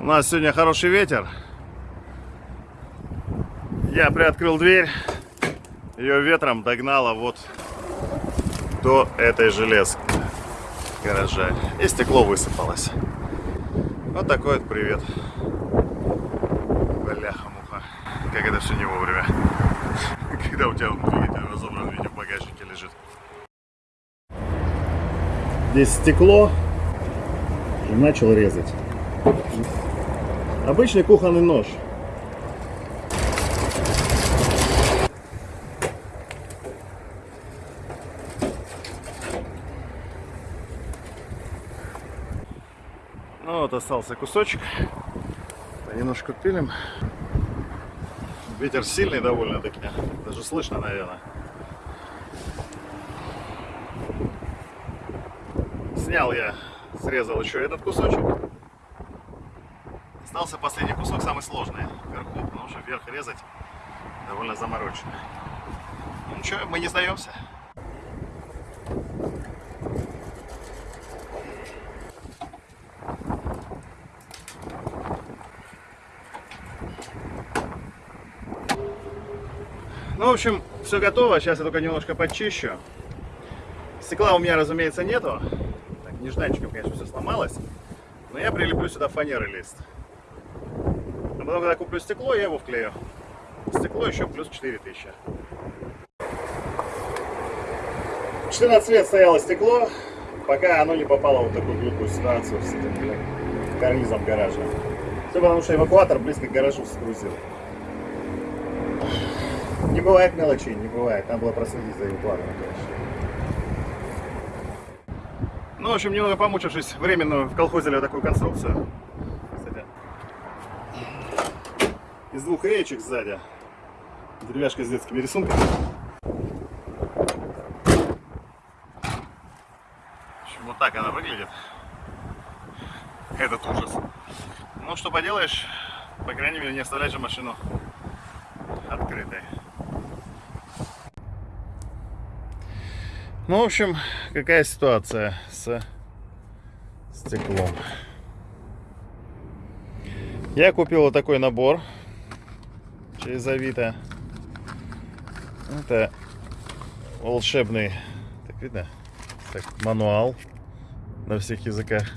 У нас сегодня хороший ветер. Я приоткрыл дверь. Ее ветром догнало вот до этой железки гаража. И стекло высыпалось. Вот такой вот привет. Бляха-муха. Как это все не вовремя. Когда у тебя двигатель разобран, видео в багажнике лежит. Здесь стекло. И начал резать. Обычный кухонный нож. Ну вот остался кусочек. Немножко пилим. Ветер сильный довольно-таки. Даже слышно, наверное. Снял я, срезал еще этот кусочек. Остался последний кусок, самый сложный, вверху, потому что вверх резать довольно заморочено. Ну ничего, мы не сдаемся. Ну, в общем, все готово. Сейчас я только немножко подчищу. Стекла у меня, разумеется, нету. Так, нежданчиком, конечно, все сломалось. Но я прилеплю сюда фанеры лист. Потом, когда куплю стекло, я его вклею. Стекло еще плюс 4000. 14 лет стояло стекло, пока оно не попало в такую глупую ситуацию с этим блин, карнизом гаража. Все потому, что эвакуатор близко к гаражу сгрузил. Не бывает мелочей, не бывает. Там было проследить за эвакуатором, конечно. Ну, в общем, немного помучившись, временно вколхозили такую конструкцию. Из двух речек сзади. Деревяшка с детскими рисунками. В общем, вот так она выглядит. Этот ужас. Ну, что поделаешь, по крайней мере, не оставлять же машину открытой. Ну, в общем, какая ситуация с стеклом. Я купил вот такой набор через Авито. Это волшебный, так видно, так, мануал на всех языках.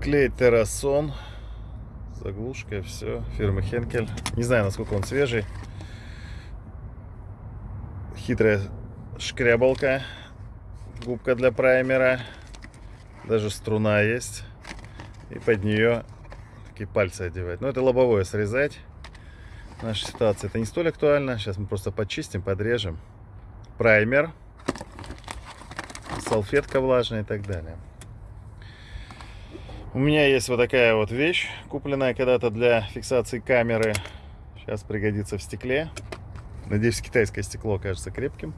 Клей Террасон, заглушка, все, фирмы Хенкель. Не знаю, насколько он свежий. Хитрая шкрябалка, губка для праймера, даже струна есть. И под нее такие пальцы одевать. Но это лобовое срезать. В нашей ситуации это не столь актуально. Сейчас мы просто почистим, подрежем. Праймер, салфетка влажная и так далее. У меня есть вот такая вот вещь, купленная когда-то для фиксации камеры. Сейчас пригодится в стекле. Надеюсь, китайское стекло окажется крепким.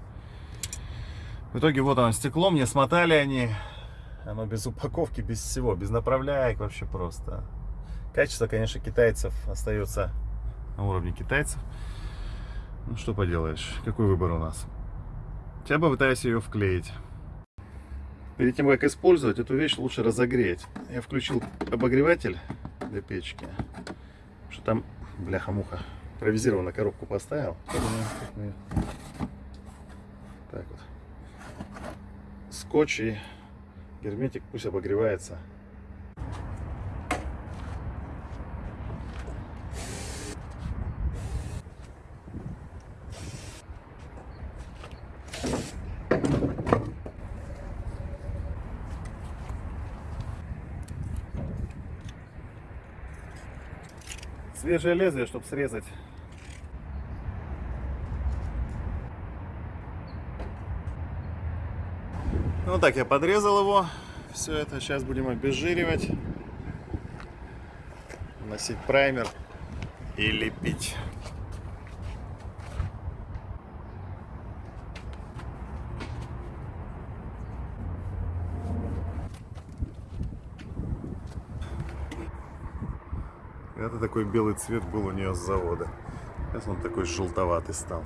В итоге вот оно стекло, мне смотали они. Оно без упаковки, без всего, без направляек вообще просто. Качество, конечно, китайцев остается на уровне китайцев. Ну что поделаешь, какой выбор у нас. Я попытаюсь ее вклеить. Перед тем, как использовать, эту вещь лучше разогреть. Я включил обогреватель для печки. Что там, бляха-муха, импровизированно коробку поставил. Так вот. Скотч и герметик пусть обогревается. Свежее лезвие, чтобы срезать. Ну так, я подрезал его. Все это сейчас будем обезжиривать. Носить праймер и лепить. Это такой белый цвет был у нее с завода. Сейчас он такой желтоватый стал.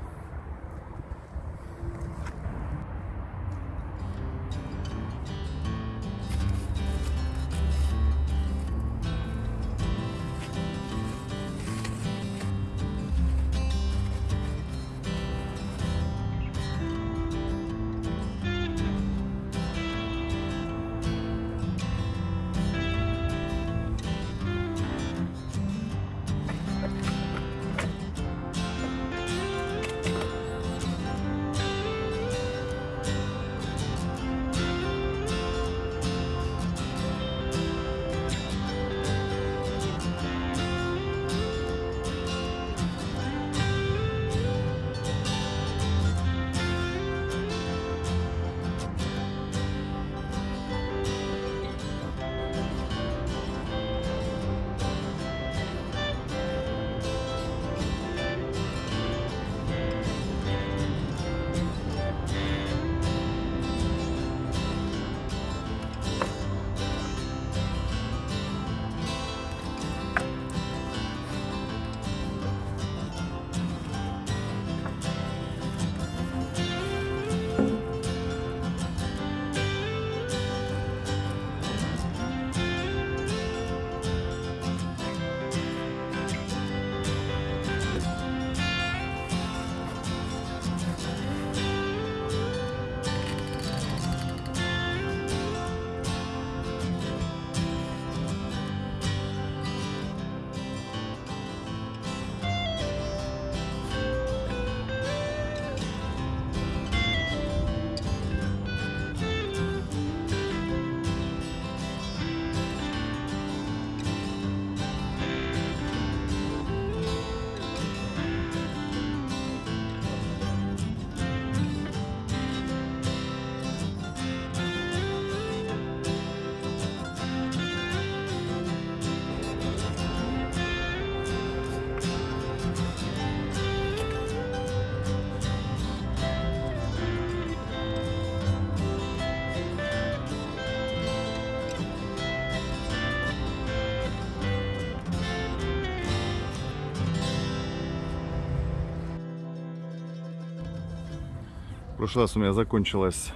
Прошлый раз у меня закончилась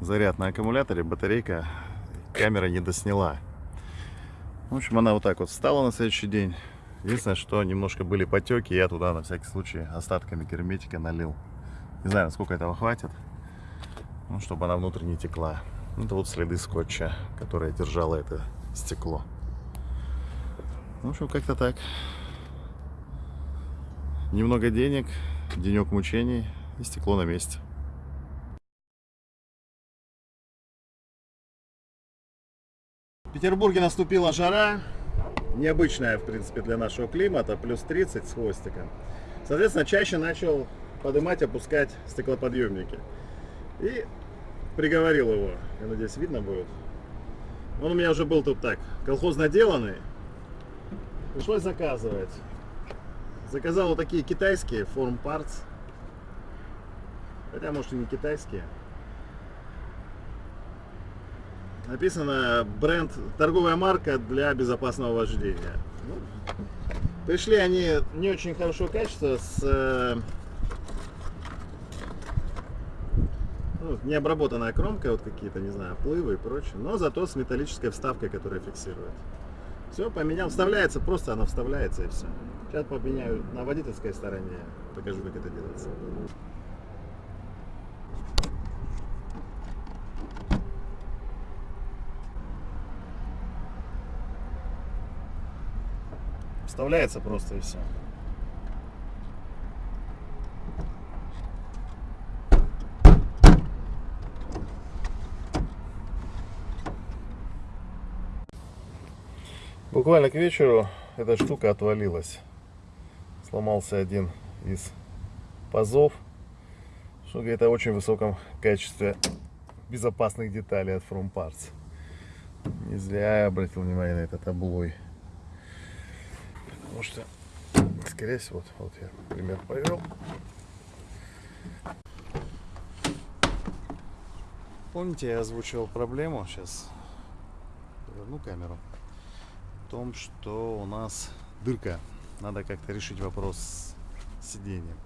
заряд на аккумуляторе, батарейка, камера не досняла. В общем, она вот так вот встала на следующий день. Единственное, что немножко были потеки, я туда на всякий случай остатками герметика налил. Не знаю, сколько этого хватит, ну, чтобы она внутрь не текла. Это вот следы скотча, которое держало это стекло. В общем, как-то так. Немного денег, денек мучений и стекло на месте. В Петербурге наступила жара, необычная, в принципе, для нашего климата, плюс 30 с хвостиком. Соответственно, чаще начал поднимать, опускать стеклоподъемники. И приговорил его, я надеюсь, видно будет. Он у меня уже был тут так, колхозно деланный. Пришлось заказывать. Заказал вот такие китайские Form Parts. Хотя, может, и не китайские. Написано бренд, торговая марка для безопасного вождения. Ну, пришли они не очень хорошего качества, с э, ну, необработанная кромка, вот какие-то, не знаю, плывы и прочее, но зато с металлической вставкой, которая фиксирует. Все, поменял, вставляется, просто она вставляется и все. Сейчас поменяю на водительской стороне, покажу, как это делается. Вставляется просто и все. Буквально к вечеру эта штука отвалилась. Сломался один из пазов. Что говорит о очень высоком качестве безопасных деталей от From Parts. Не зря я обратил внимание на этот облой. Потому что, скорее всего, вот, вот я пример повел. Помните, я озвучивал проблему, сейчас верну камеру, в том, что у нас дырка. Надо как-то решить вопрос с сиденьем.